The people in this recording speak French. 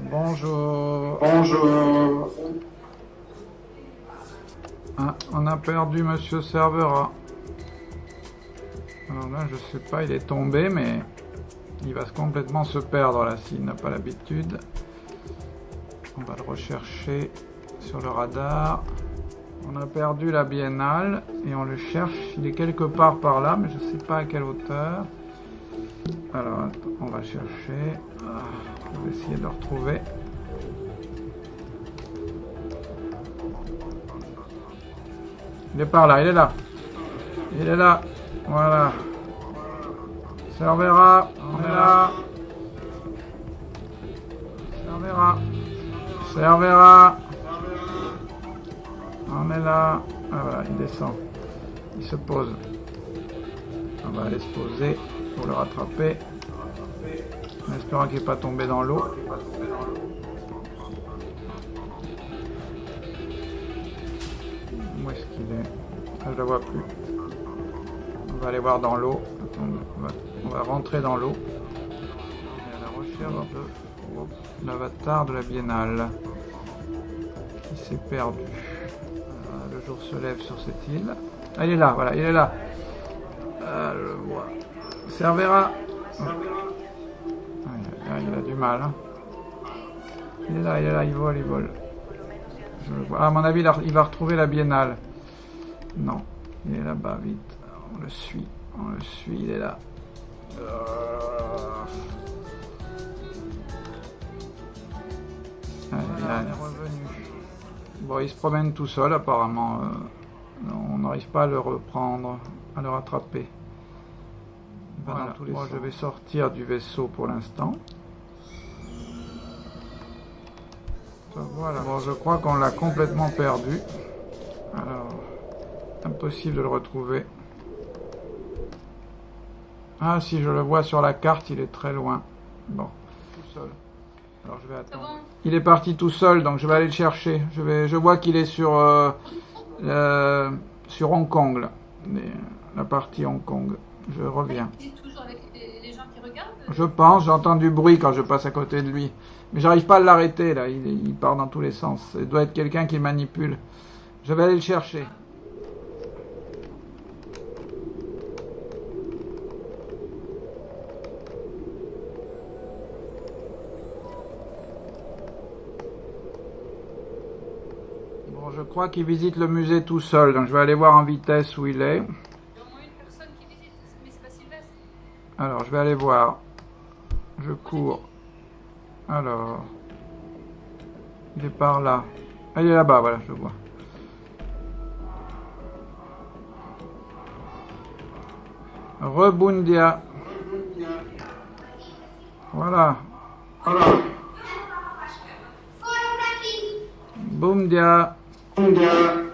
Bonjour. Bonjour. Ah, on a perdu Monsieur Servera. Alors là, je sais pas, il est tombé, mais il va complètement se perdre là s'il n'a pas l'habitude. On va le rechercher sur le radar. On a perdu la biennale et on le cherche. Il est quelque part par là, mais je ne sais pas à quelle hauteur. Alors, attends, on va chercher. Ah, on va essayer de le retrouver. Il est par là, il est là. Il est là. Voilà. Servera, on est là. Servera. Servera. On est là. Ah voilà, il descend. Il se pose. On va aller se poser pour le rattraper. En espérant qu'il n'est pas tombé dans l'eau. Où est-ce qu'il est, ah, Je ne le vois plus. On va aller voir dans l'eau. On, va rentrer dans l'eau. à la recherche de l'avatar de la biennale. Qui s'est perdu. le jour se lève sur cette île. Ah, il est là, voilà, il est là. Ah, je le vois. Servira. Ah, il a du mal. Hein. Il est là, il est là, il vole, il vole. Je le vois. Ah, à mon avis, il va retrouver la biennale. Non, il est là-bas, vite. On le suit, on le suit, il est là. Ah, il est revenu. Bon, il se promène tout seul, apparemment. Euh, on n'arrive pas à le reprendre, à le rattraper. Moi, je vais sortir du vaisseau pour l'instant. Voilà. Bon, je crois qu'on l'a complètement perdu. Alors, impossible de le retrouver. Ah, si je le vois sur la carte, il est très loin. Bon, tout seul. Alors, je vais attendre. Il est parti tout seul, donc je vais aller le chercher. Je, vais, je vois qu'il est sur, euh, sur Hong Kong, là. la partie Hong Kong. Je reviens. Il est toujours avec les gens qui regardent Je pense, j'entends du bruit quand je passe à côté de lui. Mais j'arrive pas à l'arrêter, là. Il, il, part dans tous les sens. Il doit être quelqu'un qui manipule. Je vais aller le chercher. Bon, je crois qu'il visite le musée tout seul, donc je vais aller voir en vitesse où il est. Alors, je vais aller voir. Je cours. Alors. Il est par là. Ah, il est là-bas, voilà, je le vois. Rebundia. Voilà. Boumdia. Boumdia.